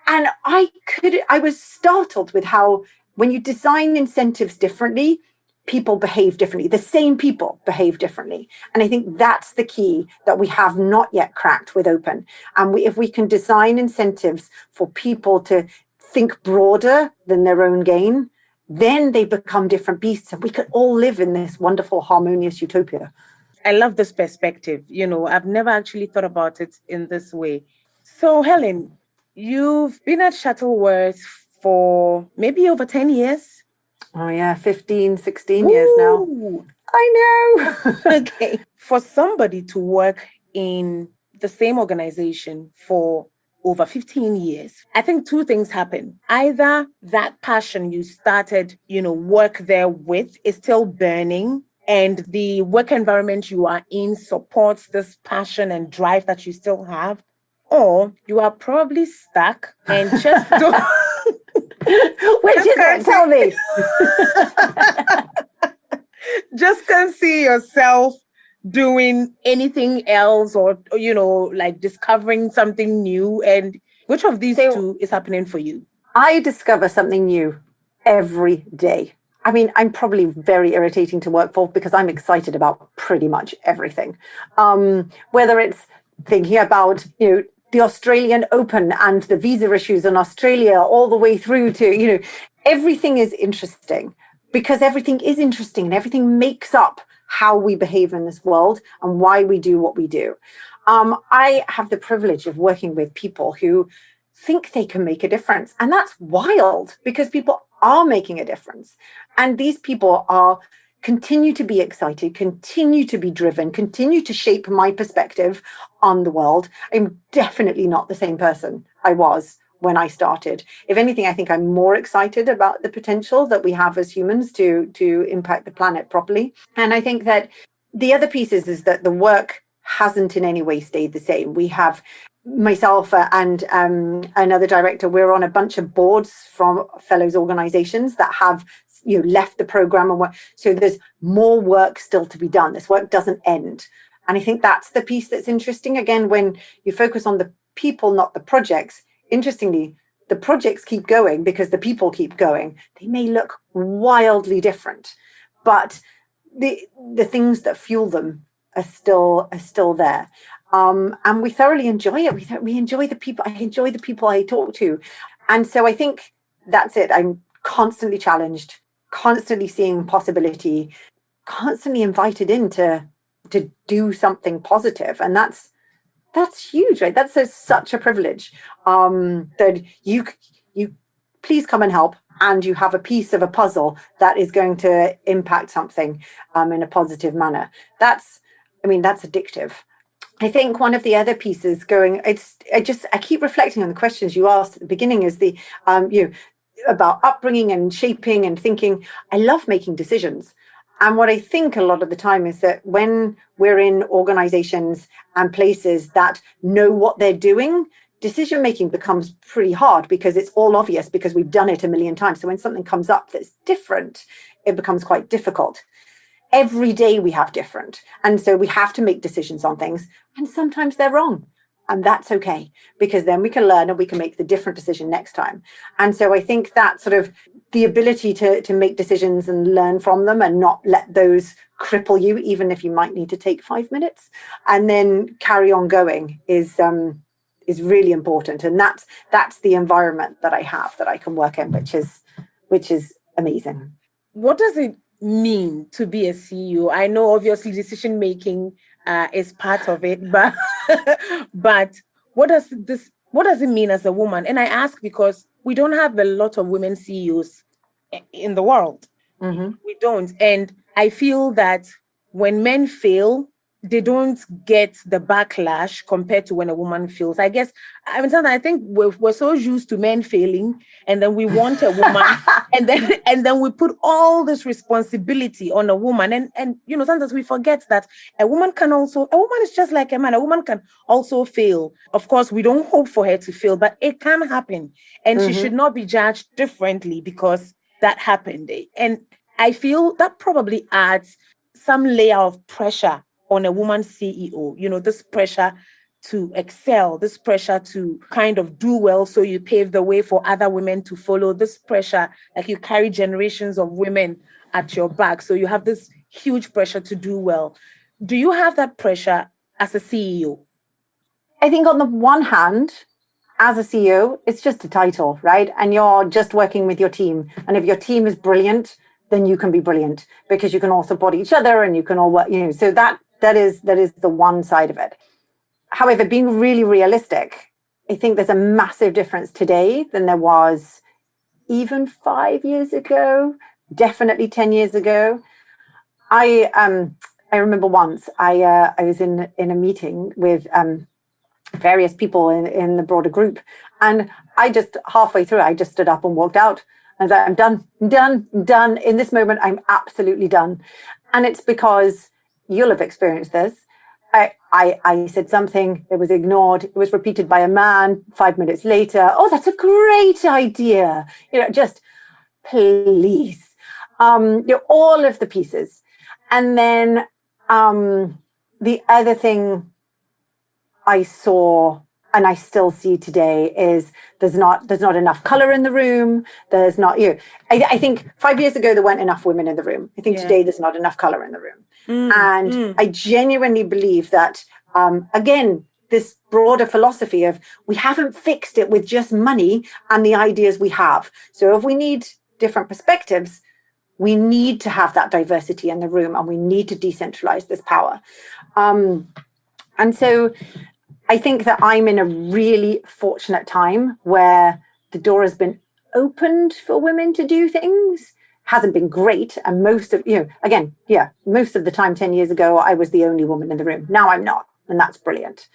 and I could I was startled with how when you design incentives differently, people behave differently. The same people behave differently. And I think that's the key that we have not yet cracked with open. And we, if we can design incentives for people to think broader than their own gain, then they become different beasts and we could all live in this wonderful, harmonious utopia. I love this perspective. You know, I've never actually thought about it in this way. So, Helen, you've been at Shuttleworth for maybe over 10 years. Oh yeah, 15, 16 Ooh, years now. I know. okay. For somebody to work in the same organization for over 15 years, I think two things happen. Either that passion you started, you know, work there with is still burning and the work environment you are in supports this passion and drive that you still have, or you are probably stuck and just don't Which is it? Tell me. Just can't see yourself doing anything else or, you know, like discovering something new. And which of these so, two is happening for you? I discover something new every day. I mean, I'm probably very irritating to work for because I'm excited about pretty much everything. Um, whether it's thinking about, you know, the Australian Open and the visa issues in Australia, all the way through to, you know, everything is interesting because everything is interesting and everything makes up how we behave in this world and why we do what we do. um, I have the privilege of working with people who think they can make a difference. And that's wild because people are making a difference. And these people are continue to be excited, continue to be driven, continue to shape my perspective on the world. I'm definitely not the same person I was when I started. If anything, I think I'm more excited about the potential that we have as humans to, to impact the planet properly. And I think that the other piece is, is that the work hasn't in any way stayed the same. We have myself and um, another director, we're on a bunch of boards from fellows organizations that have you know left the program and work. So there's more work still to be done. This work doesn't end. And I think that's the piece that's interesting. Again, when you focus on the people, not the projects, interestingly, the projects keep going because the people keep going. They may look wildly different, but the the things that fuel them are still are still there. Um, and we thoroughly enjoy it. We, we enjoy the people. I enjoy the people I talk to. And so I think that's it. I'm constantly challenged, constantly seeing possibility, constantly invited in to, to do something. And that's, that's huge, right? That's a, such a privilege um, that you, you please come and help and you have a piece of a puzzle that is going to impact something um, in a positive manner. That's, I mean, that's addictive. I think one of the other pieces going, it's, I just, I keep reflecting on the questions you asked at the beginning is the, um, you know, about upbringing and shaping and thinking. I love making decisions. And what I think a lot of the time is that when we're in organizations and places that know what they're doing, decision making becomes pretty hard because it's all obvious because we've done it a million times. So when something comes up that's different, it becomes quite difficult every day we have different. And so we have to make decisions on things and sometimes they're wrong. And that's okay, because then we can learn and we can make the different decision next time. And so I think that sort of the ability to, to make decisions and learn from them and not let those cripple you, even if you might need to take five minutes and then carry on going is, um, is really important. And that's, that's the environment that I have that I can work in, which is, which is amazing. What does it mean to be a CEO? I know obviously decision making uh, is part of it, but but what does this what does it mean as a woman? And I ask because we don't have a lot of women CEOs in the world. Mm-hmm. We don't, and I feel that when men fail, they don't get the backlash compared to when a woman feels. I guess I mean sometimes I think we're, we're so used to men failing, and then we want a woman, and then and then we put all this responsibility on a woman, and and you know sometimes we forget that a woman can also a woman is just like a man. A woman can also fail. Of course, we don't hope for her to fail, but it can happen, and mm-hmm. she should not be judged differently because that happened. And I feel that probably adds some layer of pressure on a woman CEO, you know, this pressure to excel, this pressure to kind of do well so you pave the way for other women to follow, this pressure, like you carry generations of women at your back. So you have this huge pressure to do well. Do you have that pressure as a CEO? I think on the one hand, as a CEO, it's just a title, right? And you're just working with your team. And if your team is brilliant, then you can be brilliant because you can all support each other and you can all work, you know, so that that is that is the one side of it. However, being really realistic, I think there's a massive difference today than there was even five years ago, definitely 10 years ago. I um I remember once I uh, I was in in a meeting with um various people in, in the broader group and I just halfway through I just stood up and walked out and I'm done, I'm done, I'm done. In this moment, I'm absolutely done. And it's because you'll have experienced this. I, I, I said something, it was ignored, it was repeated by a man five minutes later. Oh, that's a great idea. You know, just please. Um, you know, all of the pieces. And then um, the other thing I saw and I still see today is there's not there's not enough color in the room. There's not you. Know, I, I think five years ago there weren't enough women in the room. I think yeah. today there's not enough color in the room, mm, and mm. I genuinely believe that um, again this broader philosophy of we haven't fixed it with just money and the ideas we have. So if we need different perspectives, we need to have that diversity in the room, and we need to decentralize this power. Um, And so I think that I'm in a really fortunate time where the door has been opened for women to do things. Hasn't been great. And most of you know again yeah most of the time 10 years ago i was the only woman in the room. Now i'm not and that's brilliant.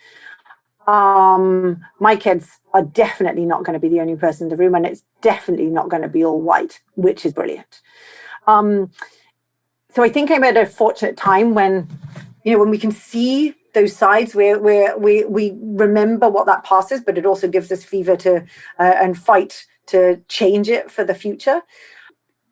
Um my kids are definitely not going to be the only person in the room and it's definitely not going to be all white which is brilliant. Um so i think i'm at a fortunate time when you know when we can see those sides where, we we remember what that past is but it also gives us fever to uh, and fight to change it for the future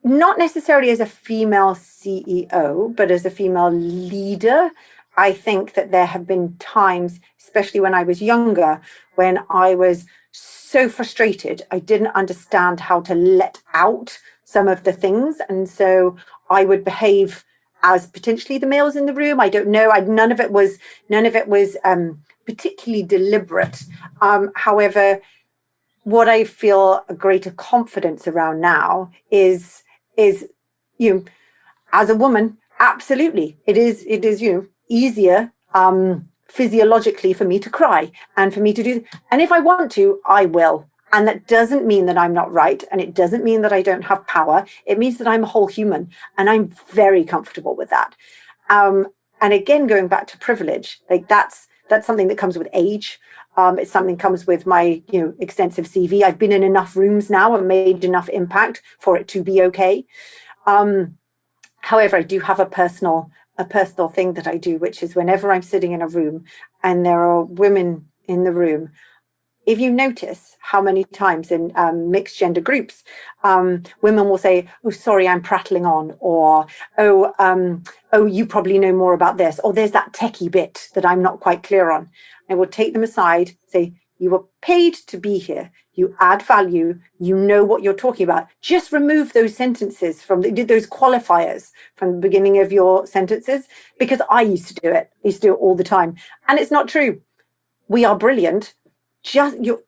not necessarily as a female ceo but as a female leader I think that there have been times, especially when I was younger, when I was so frustrated. I didn't understand how to let out some of the things. And so I would behave as potentially the males in the room. I don't know. I, none of it was none of it was um, particularly deliberate. Um, however, what I feel a greater confidence around now is is you know, as a woman, absolutely, it is it is you know easier um, physiologically for me to cry and for me to do. And if I want to, I will. And that doesn't mean that I'm not right. And it doesn't mean that I don't have power. It means that I'm a whole human. And I'm very comfortable with that. Um, and again, going back to privilege, like that's that's something that comes with age. Um, it's something comes with my you know extensive CV. I've been in enough rooms now and made enough impact for it to be okay. Um, however, I do have a personal a personal thing that I do, which is whenever I'm sitting in a room and there are women in the room, if you notice how many times in um, mixed gender groups, um, women will say, "Oh, sorry, I'm prattling on," or "Oh, um, oh, you probably know more about this," or "There's that techie bit that I'm not quite clear on." I will take them aside, say, "You were paid to be here you add value, you know what you're talking about. Just remove those sentences from the, those qualifiers from the beginning of your sentences because I used to do it. I used to do it all the time. And it's not true. We are brilliant. Just you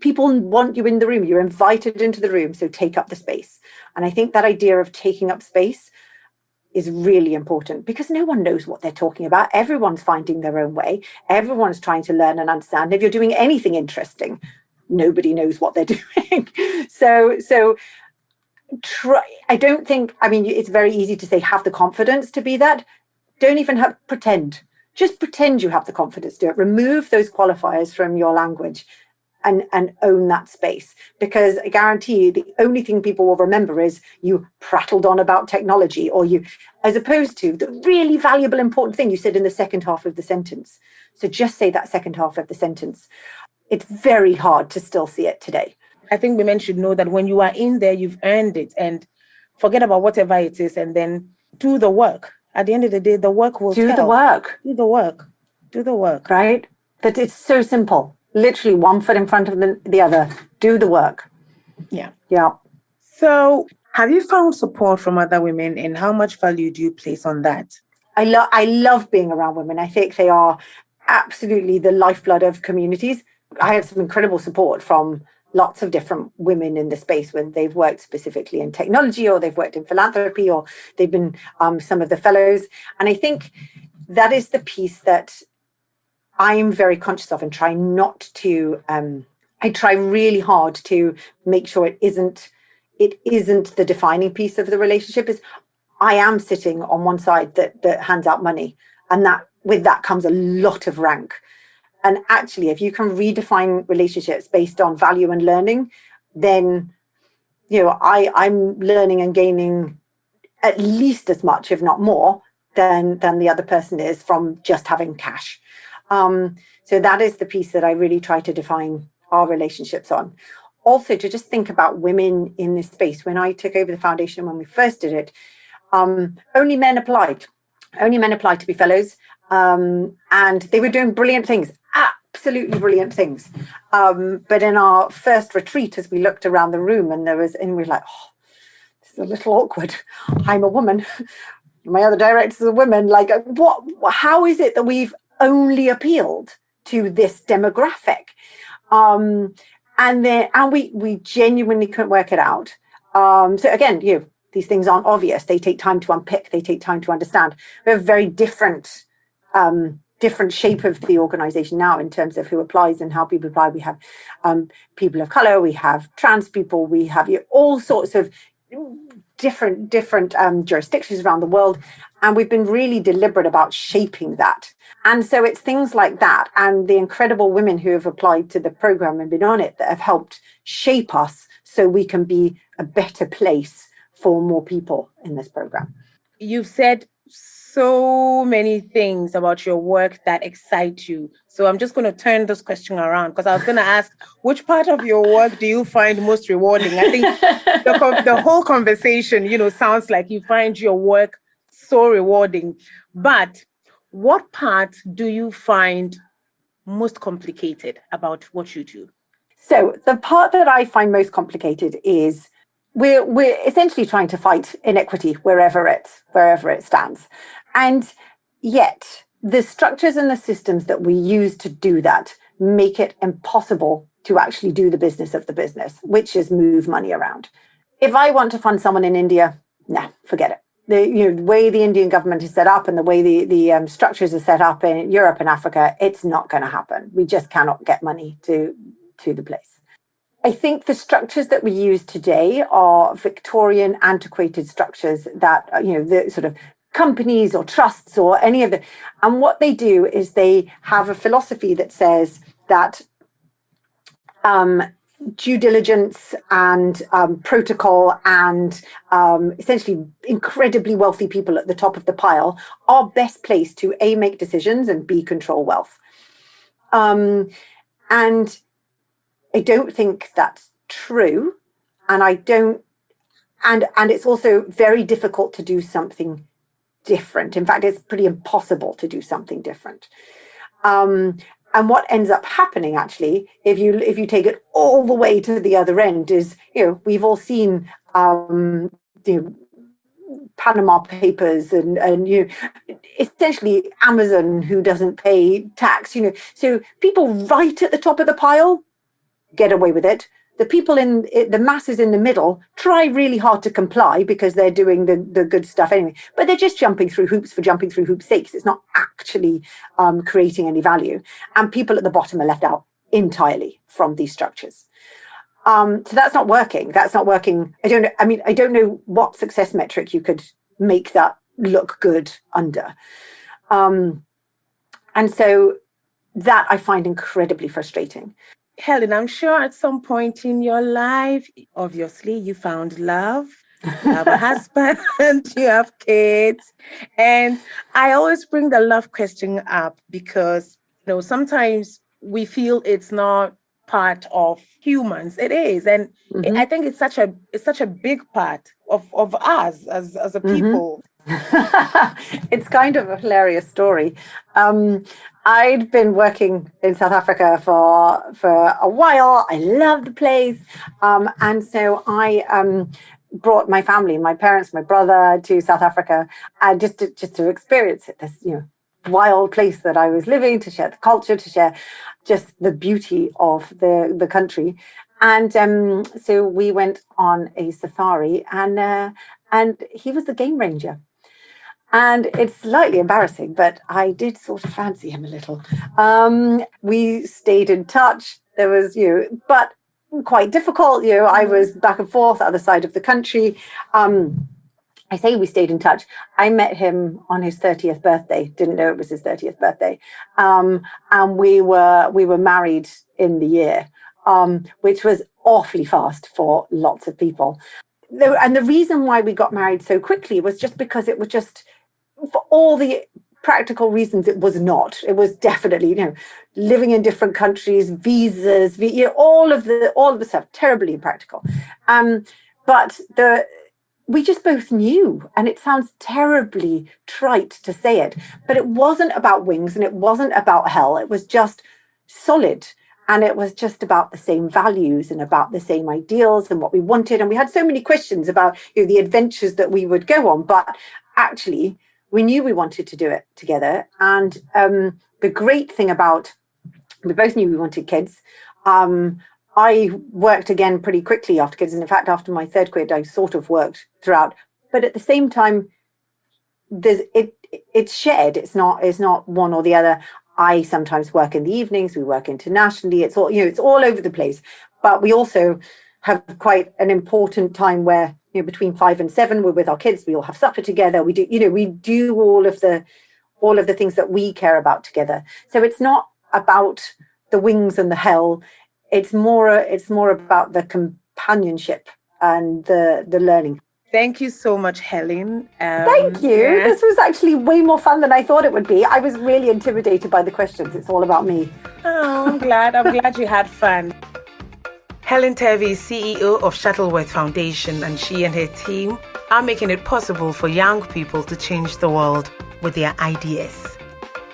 people want you in the room. You're invited into the room, so take up the space. And I think that idea of taking up space is really important because no one knows what they're talking about. Everyone's finding their own way. Everyone's trying to learn and understand. If you're doing anything interesting, nobody knows what they're doing. so, so try, I don't think, I mean, it's very easy to say, have the confidence to be that. Don't even have, pretend. Just pretend you have the confidence to do it. Remove those qualifiers from your language and, and own that space. Because I guarantee you, the only thing people will remember is you prattled on about technology or you, as opposed to the really valuable, important thing you said in the second half of the sentence. So just say that second half of the sentence it's very hard to still see it today. I think women should know that when you are in there, you've earned it and forget about whatever it is and then do the work. At the end of the day, the work will do tell. the work. Do the work. Do the work. Right? That it's so simple. Literally one foot in front of the, the other. Do the work. Yeah. Yeah. So have you found support from other women and how much value do you place on that? I love I love being around women. I think they are absolutely the lifeblood of communities I have some incredible support from lots of different women in the space when they've worked specifically in technology or they've worked in philanthropy or they've been um, some of the fellows. And I think that is the piece that I'm very conscious of and try not to, um, I try really hard to make sure it isn't, it isn't the defining piece of the relationship is I am sitting on one side that, that hands out money and that with that comes a lot of rank and actually, if you can redefine relationships based on value and learning, then you know I I'm learning and gaining at least as much, if not more, than than the other person is from just having cash. Um, so that is the piece that I really try to define our relationships on. Also, to just think about women in this space. When I took over the foundation when we first did it, um, only men applied. Only men applied to be fellows, um, and they were doing brilliant things absolutely brilliant things. Um, but in our first retreat, as we looked around the room and there was, and we were like, oh, this is a little awkward. I'm a woman. My other directors are women. Like, what? How is it that we've only appealed to this demographic? Um, and then, and we we genuinely couldn't work it out. Um, so again, you know, these things aren't obvious. They take time to unpick. They take time to understand. We have very different um, different shape of the organization now in terms of who applies and how people apply. We have um, people of color, we have trans people, we have you know, all sorts of different different um, jurisdictions around the world. And we've been really deliberate about shaping that. And so it's things like that and the incredible women who have applied to the program and been on it that have helped shape us so we can be a better place for more people in this program. You've said so many things about your work that excite you. So I'm just going to turn this question around because I was going to ask, which part of your work do you find most rewarding? I think the, the whole conversation, you know, sounds like you find your work so rewarding. But what part do you find most complicated about what you do? So the part that I find most complicated is we're we're essentially trying to fight inequity wherever it wherever it stands and yet the structures and the systems that we use to do that make it impossible to actually do the business of the business which is move money around. If i want to fund someone in india nah forget it. The you know the way the indian government is set up and the way the the um, structures are set up in europe and africa it's not going to happen. We just cannot get money to to the place. I think the structures that we use today are Victorian antiquated structures that, uh, you know, the sort of companies or trusts or any of the, and what they do is they have a philosophy that says that um, due diligence and um, protocol and um, essentially incredibly wealthy people at the top of the pile are best placed to A, make decisions and B, control wealth. Um, and I don't think that's true. And I don't, and, and it's also very difficult to do something different. In fact, it's pretty impossible to do something different. Um, and what ends up happening actually, if you if you take it all the way to the other end, is you know we've all seen um, you know, Panama Papers and and you know, essentially Amazon who doesn't pay tax. You know, so people right at the top of the pile get away with it. The people in the masses in the middle try really hard to comply because they're doing the, the good stuff anyway, but they're just jumping through hoops for jumping through hoops sakes. It's not actually um, creating any value. And people at the bottom are left out entirely from these structures. Um, so that's not working. That's not working. I don't know. I mean, I don't know what success metric you could make that look good under. Um, and so that I find incredibly frustrating. Helen, I'm sure at some point in your life, obviously, you found love. You have a husband, you have kids. And I always bring the love question up because, you know, sometimes we feel it's not part of humans. It is. And mm-hmm. I think it's such a it's such a big part of, of us as, as a mm-hmm. people. it's kind of a hilarious story. Um, I'd been working in South Africa for for a while. I loved the place, um, and so I um, brought my family, my parents, my brother, to South Africa, uh, just to, just to experience it. This you know wild place that I was living, to share the culture, to share just the beauty of the the country. And um, so we went on a safari, and uh, and he was the game ranger. And it's slightly embarrassing, but I did sort of fancy him a little. Um, we stayed in touch. There was, you know, but quite difficult. You know, I mm. was back and forth, other side of the country. Um, I say we stayed in touch. I met him on his 30th birthday. Didn't know it was his 30th birthday. Um, and we were we were married in the year, um, which was awfully fast for lots of people. And the reason why we got married so quickly was just because it was just for all the practical reasons it was not. It was definitely you know living in different countries visas you know, all of the all of the stuff terribly impractical. Um but the we just both knew and it sounds terribly trite to say it but it wasn't about wings and it wasn't about hell. It was just solid and it was just about the same values and about the same ideals and what we wanted. And we had so many questions about you know the adventures that we would go on but actually we knew we wanted to do it together. And um, the great thing about, we both knew we wanted kids. Um, I worked again pretty quickly after kids. And in fact, after my third kid, I sort of worked throughout. But at the same time, there's it it's shared. It's not it's not one or the other. I sometimes work in the evenings. We work internationally. It's all you know. It's all over the place. But we also have quite an important time where you know between five and seven we're with our kids. We all have supper together. We do you know we do all of the all of the things that we care about together. So it's not about the wings and the hell. It's more it's more about the companionship and the the learning. Thank you so much, Helen. Um, Thank you. Yeah. This was actually way more fun than I thought it would be. I was really intimidated by the questions. It's all about me. Oh, I'm glad. I'm glad you had fun. Helen Turvey is CEO of Shuttleworth Foundation, and she and her team are making it possible for young people to change the world with their ideas.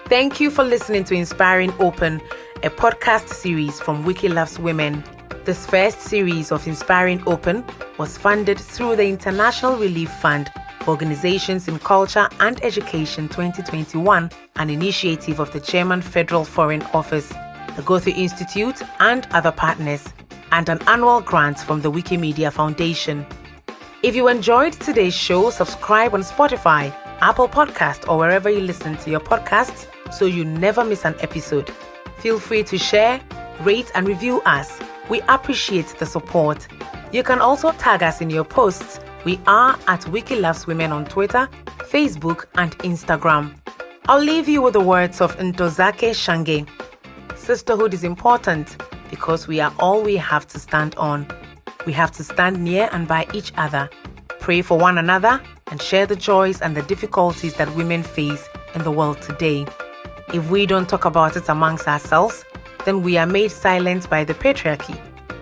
Thank you for listening to Inspiring Open, a podcast series from Wiki Loves Women. This first series of Inspiring Open was funded through the International Relief Fund Organizations in Culture and Education 2021, an initiative of the German Federal Foreign Office, the Goethe Institute, and other partners, and an annual grant from the Wikimedia Foundation. If you enjoyed today's show, subscribe on Spotify, Apple Podcast, or wherever you listen to your podcasts so you never miss an episode. Feel free to share, rate, and review us we appreciate the support. You can also tag us in your posts. We are at Wiki Loves Women on Twitter, Facebook, and Instagram. I'll leave you with the words of Ntozake Shange. Sisterhood is important because we are all we have to stand on. We have to stand near and by each other, pray for one another, and share the joys and the difficulties that women face in the world today. If we don't talk about it amongst ourselves, then we are made silent by the patriarchy,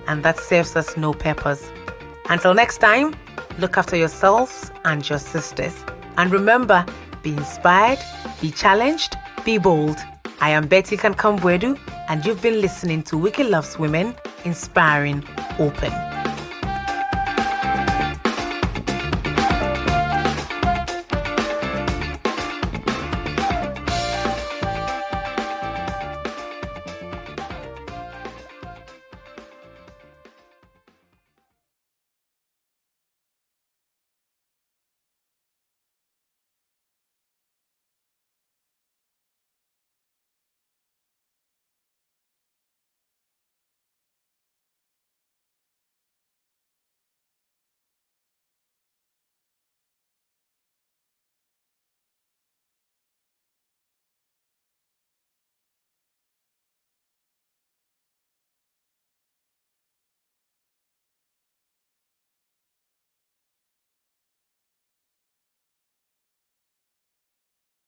and that serves us no purpose. Until next time, look after yourselves and your sisters. And remember, be inspired, be challenged, be bold. I am Betty Kankam-Boadu, and you've been listening to Wiki Loves Women, Inspiring Open.